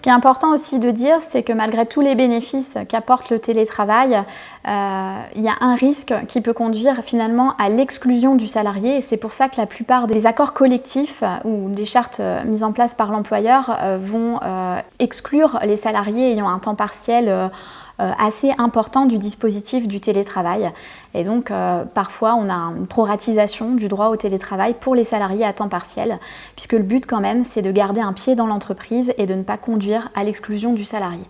Ce qui est important aussi de dire, c'est que malgré tous les bénéfices qu'apporte le télétravail, euh, il y a un risque qui peut conduire finalement à l'exclusion du salarié. Et c'est pour ça que la plupart des accords collectifs ou des chartes mises en place par l'employeur vont exclure les salariés ayant un temps partiel euh, assez important du dispositif du télétravail. Et donc euh, parfois on a une proratisation du droit au télétravail pour les salariés à temps partiel, puisque le but quand même c'est de garder un pied dans l'entreprise et de ne pas conduire à l'exclusion du salarié.